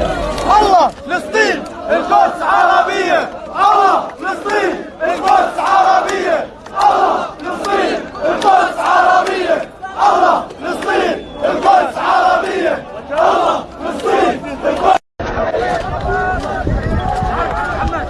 الله فلسطين القدس عربية. الله فلسطين القدس عربية. الله فلسطين القدس عربية. الله فلسطين القدس عربية. الله فلسطين القدس محمد